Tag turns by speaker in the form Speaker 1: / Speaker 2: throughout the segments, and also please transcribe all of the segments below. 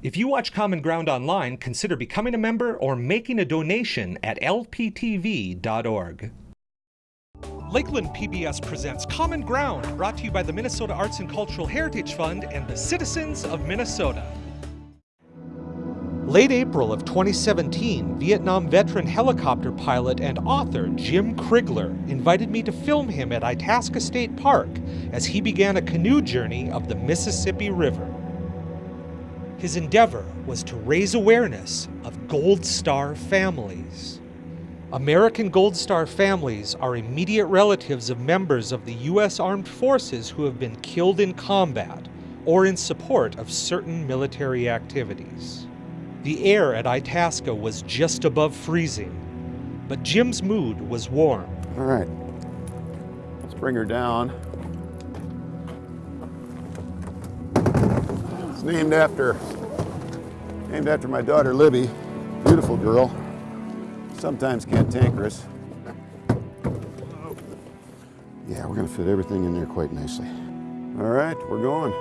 Speaker 1: If you watch Common Ground online, consider becoming a member or making a donation at lptv.org. Lakeland PBS presents Common Ground, brought to you by the Minnesota Arts and Cultural Heritage Fund and the citizens of Minnesota. Late April of 2017, Vietnam veteran helicopter pilot and author Jim Kriegler invited me to film him at Itasca State Park as he began a canoe journey of the Mississippi River. His endeavor was to raise awareness of Gold Star families. American Gold Star families are immediate relatives of members of the U.S. Armed Forces who have been killed in combat or in support of certain military activities. The air at Itasca was just above freezing, but Jim's mood was warm.
Speaker 2: All right, let's bring her down. It's named after, named after my daughter Libby, beautiful girl, sometimes cantankerous. Yeah, we're gonna fit everything in there quite nicely. All right, we're going.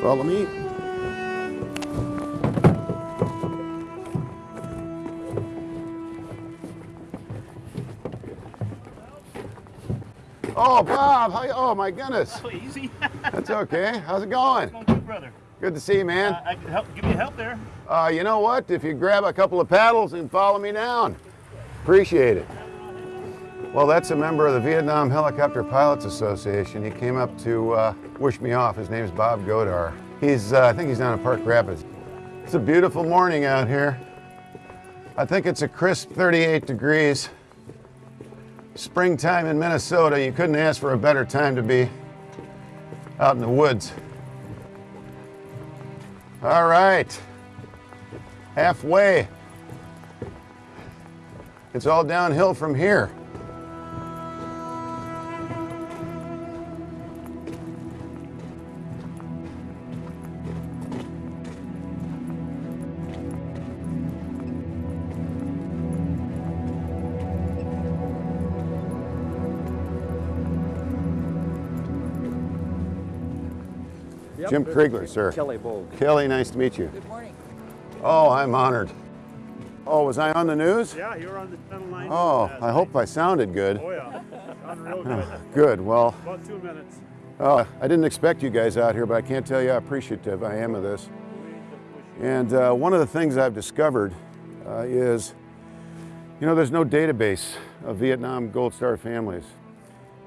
Speaker 2: Follow me. Oh, Bob, how you, oh my goodness.
Speaker 3: Oh, easy.
Speaker 2: That's okay. How's it going?
Speaker 3: Going good, brother.
Speaker 2: Good to see you, man.
Speaker 3: Uh, I can help, give you help there.
Speaker 2: Uh, you know what? If you grab a couple of paddles and follow me down, appreciate it. Well, that's a member of the Vietnam Helicopter Pilots Association. He came up to uh, wish me off. His name's Bob Godar. He's, uh, I think he's down in Park Rapids. It's a beautiful morning out here. I think it's a crisp 38 degrees. Springtime in Minnesota, you couldn't ask for a better time to be out in the woods. All right, halfway. It's all downhill from here. Jim Kriegler, sir.
Speaker 4: Kelly Bogue.
Speaker 2: Kelly, nice to meet you.
Speaker 4: Good morning.
Speaker 2: Oh, I'm honored. Oh, was I on the news?
Speaker 3: Yeah, you're on the Channel 9.
Speaker 2: Oh, I hope I sounded good.
Speaker 3: Oh, yeah. Sound real good.
Speaker 2: Good, well,
Speaker 3: About two minutes.
Speaker 2: uh, I didn't expect you guys out here, but I can't tell you how appreciative I am of this. And uh, one of the things I've discovered uh, is, you know, there's no database of Vietnam Gold Star families.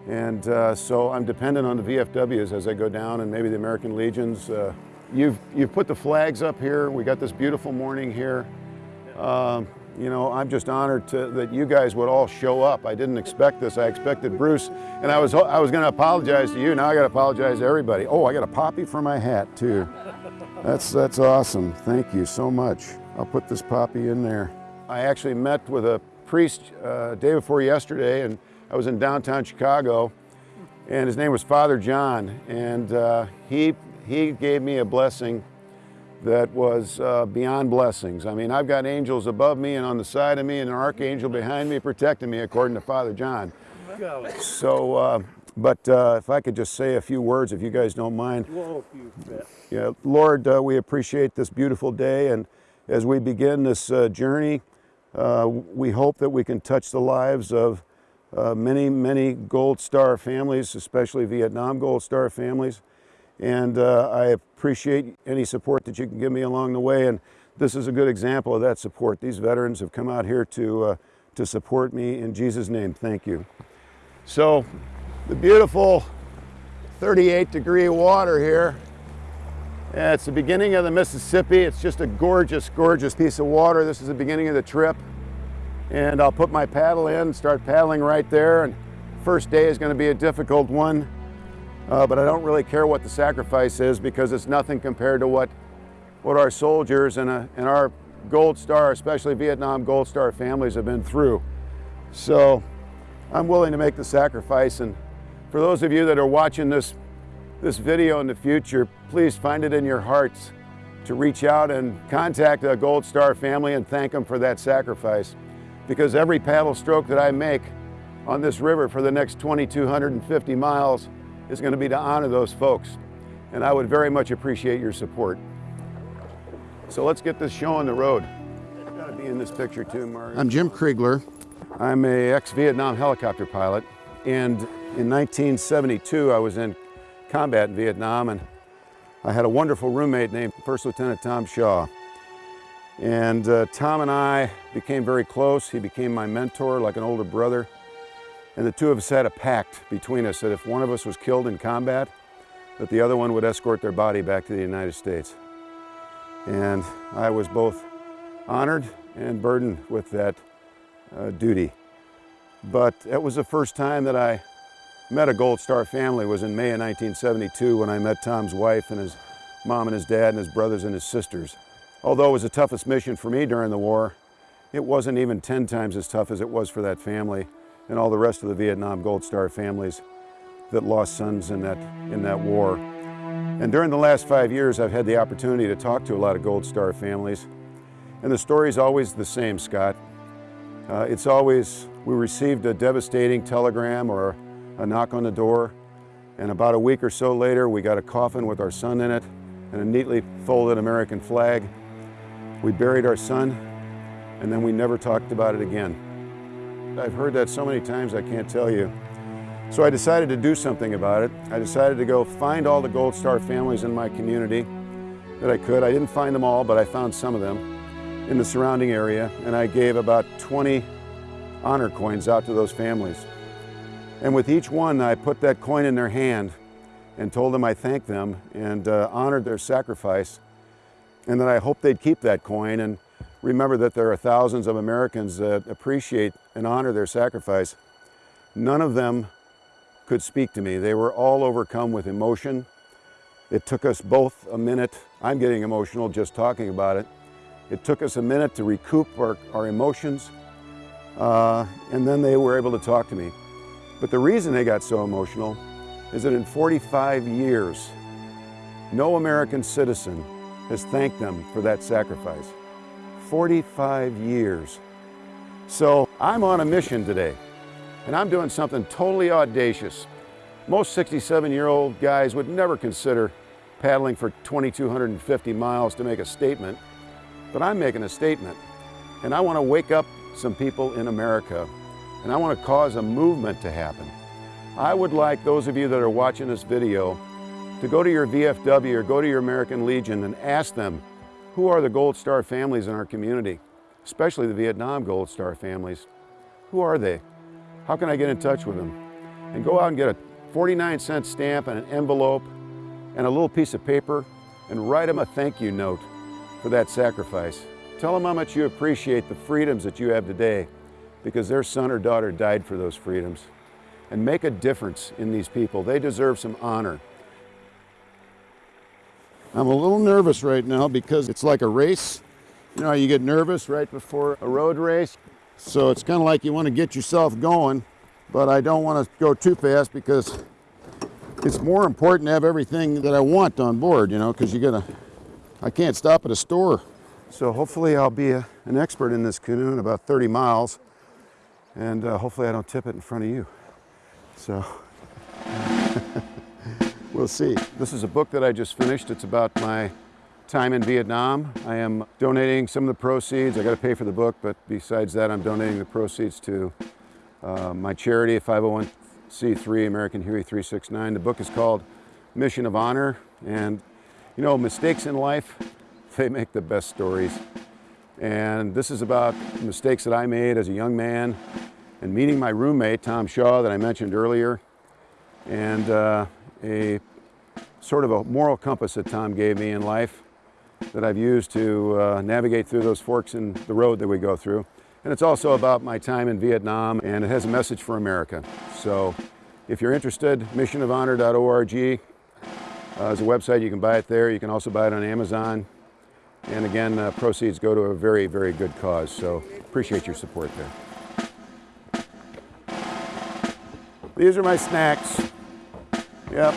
Speaker 2: And uh, so I'm dependent on the VFWs as I go down and maybe the American Legions. Uh, you've, you've put the flags up here. We got this beautiful morning here. Um, you know, I'm just honored to, that you guys would all show up. I didn't expect this. I expected Bruce, and I was, I was going to apologize to you. Now I got to apologize to everybody. Oh, I got a poppy for my hat too. That's, that's awesome. Thank you so much. I'll put this poppy in there. I actually met with a priest uh, day before yesterday, and I was in downtown Chicago, and his name was Father John, and uh, he, he gave me a blessing that was uh, beyond blessings. I mean, I've got angels above me and on the side of me and an archangel behind me protecting me according to Father John. So, uh, but uh, if I could just say a few words, if you guys don't mind.
Speaker 3: Whoa.
Speaker 2: Yeah, Lord, uh, we appreciate this beautiful day, and as we begin this uh, journey, uh, we hope that we can touch the lives of uh, many, many Gold Star families, especially Vietnam Gold Star families. And uh, I appreciate any support that you can give me along the way. And this is a good example of that support. These veterans have come out here to, uh, to support me. In Jesus' name, thank you. So the beautiful 38 degree water here. It's the beginning of the Mississippi. It's just a gorgeous, gorgeous piece of water. This is the beginning of the trip. And I'll put my paddle in, and start paddling right there. And first day is gonna be a difficult one. Uh, but I don't really care what the sacrifice is because it's nothing compared to what, what our soldiers and, uh, and our Gold Star, especially Vietnam Gold Star families have been through. So I'm willing to make the sacrifice. And for those of you that are watching this, this video in the future, please find it in your hearts to reach out and contact a Gold Star family and thank them for that sacrifice. Because every paddle stroke that I make on this river for the next 2,250 miles is going to be to honor those folks. and I would very much appreciate your support. So let's get this show on the road. Got to be in this picture too, Mark. I'm Jim Kriegler. I'm a ex-Vietnam helicopter pilot, and in 1972 I was in combat in Vietnam, and I had a wonderful roommate named First Lieutenant Tom Shaw. And uh, Tom and I became very close. He became my mentor, like an older brother. And the two of us had a pact between us that if one of us was killed in combat, that the other one would escort their body back to the United States. And I was both honored and burdened with that uh, duty. But it was the first time that I met a Gold Star family was in May of 1972 when I met Tom's wife and his mom and his dad and his brothers and his sisters. Although it was the toughest mission for me during the war, it wasn't even 10 times as tough as it was for that family and all the rest of the Vietnam Gold Star families that lost sons in that, in that war. And during the last five years, I've had the opportunity to talk to a lot of Gold Star families. And the story's always the same, Scott. Uh, it's always, we received a devastating telegram or a knock on the door, and about a week or so later, we got a coffin with our son in it and a neatly folded American flag. We buried our son, and then we never talked about it again. I've heard that so many times I can't tell you. So I decided to do something about it. I decided to go find all the Gold Star families in my community that I could. I didn't find them all, but I found some of them in the surrounding area, and I gave about 20 honor coins out to those families. And with each one, I put that coin in their hand and told them I thanked them and uh, honored their sacrifice and that I hope they'd keep that coin and remember that there are thousands of Americans that appreciate and honor their sacrifice. None of them could speak to me. They were all overcome with emotion. It took us both a minute. I'm getting emotional just talking about it. It took us a minute to recoup our, our emotions, uh, and then they were able to talk to me. But the reason they got so emotional is that in 45 years, no American citizen has thanked them for that sacrifice. 45 years. So I'm on a mission today, and I'm doing something totally audacious. Most 67-year-old guys would never consider paddling for 2,250 miles to make a statement, but I'm making a statement. And I want to wake up some people in America, and I want to cause a movement to happen. I would like those of you that are watching this video to go to your VFW or go to your American Legion and ask them, who are the Gold Star families in our community, especially the Vietnam Gold Star families? Who are they? How can I get in touch with them? And go out and get a 49 cent stamp and an envelope and a little piece of paper and write them a thank you note for that sacrifice. Tell them how much you appreciate the freedoms that you have today because their son or daughter died for those freedoms. And make a difference in these people. They deserve some honor. I'm a little nervous right now because it's like a race. You know, you get nervous right before a road race. So it's kind of like you want to get yourself going, but I don't want to go too fast because it's more important to have everything that I want on board, you know, because you gotta, I can't stop at a store. So hopefully I'll be a, an expert in this canoe in about 30 miles, and uh, hopefully I don't tip it in front of you. So. We'll see. This is a book that I just finished. It's about my time in Vietnam. I am donating some of the proceeds. I got to pay for the book, but besides that, I'm donating the proceeds to uh, my charity, 501c3 American Huey 369. The book is called Mission of Honor. And, you know, mistakes in life, they make the best stories. And this is about mistakes that I made as a young man and meeting my roommate, Tom Shaw, that I mentioned earlier. And uh, a sort of a moral compass that Tom gave me in life that I've used to uh, navigate through those forks in the road that we go through. And it's also about my time in Vietnam and it has a message for America. So if you're interested, missionofhonor.org uh, is a website. You can buy it there. You can also buy it on Amazon. And again, uh, proceeds go to a very, very good cause. So appreciate your support there. These are my snacks. Yep.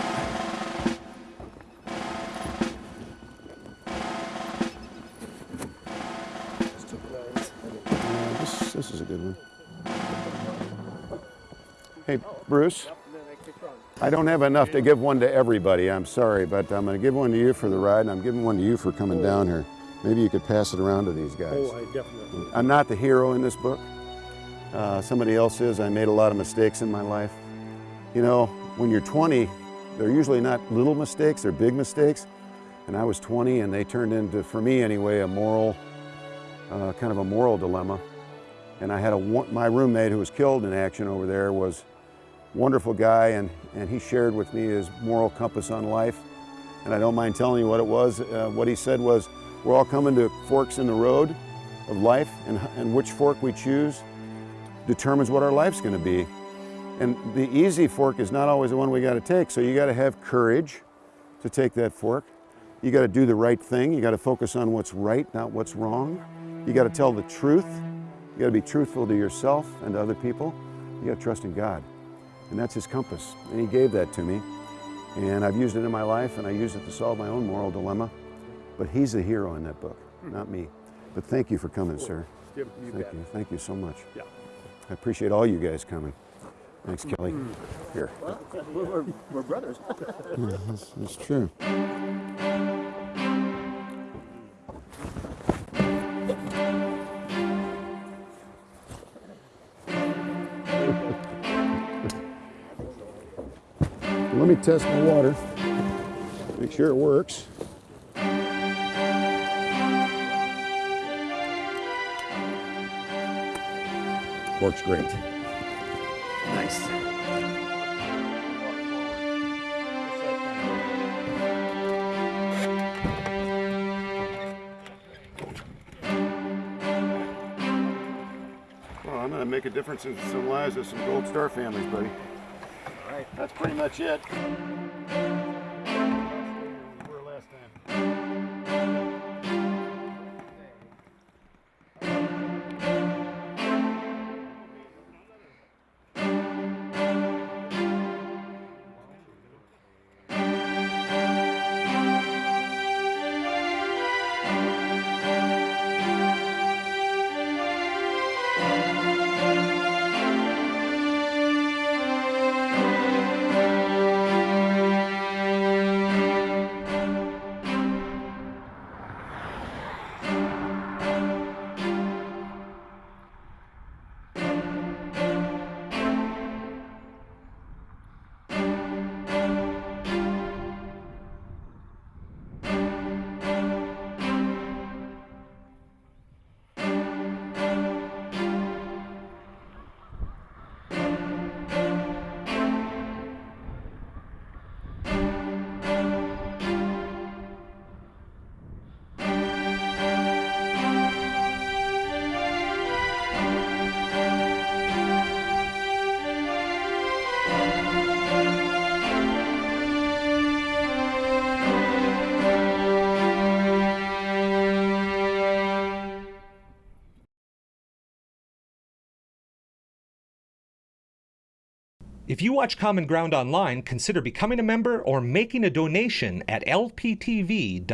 Speaker 2: Uh, this, this is a good one. Hey, Bruce. I don't have enough to give one to everybody, I'm sorry, but I'm gonna give one to you for the ride and I'm giving one to you for coming down here. Maybe you could pass it around to these guys.
Speaker 3: Oh, I definitely.
Speaker 2: I'm not the hero in this book. Uh, somebody else is. I made a lot of mistakes in my life. You know, when you're 20, they're usually not little mistakes, they're big mistakes. And I was 20 and they turned into, for me anyway, a moral, uh, kind of a moral dilemma. And I had a, my roommate who was killed in action over there was wonderful guy and, and he shared with me his moral compass on life. And I don't mind telling you what it was. Uh, what he said was, we're all coming to forks in the road of life and, and which fork we choose determines what our life's gonna be. And the easy fork is not always the one we gotta take. So you gotta have courage to take that fork. You gotta do the right thing. You gotta focus on what's right, not what's wrong. You gotta tell the truth. You gotta be truthful to yourself and to other people. You gotta trust in God. And that's his compass. And he gave that to me. And I've used it in my life and I use it to solve my own moral dilemma. But he's the hero in that book, hmm. not me. But thank you for coming, sir.
Speaker 3: Jim, you
Speaker 2: Thank
Speaker 3: bet.
Speaker 2: you. Thank you so much.
Speaker 3: Yeah.
Speaker 2: I appreciate all you guys coming. Thanks, Kelly. Here.
Speaker 3: We're, we're, we're brothers.
Speaker 2: That's, that's true. Let me test my water. Make sure it works. Works great. Well, I'm going to make a difference in some lives of some Gold Star families, buddy. All right. That's pretty much it.
Speaker 1: If you watch Common Ground online, consider becoming a member or making a donation at lptv.org.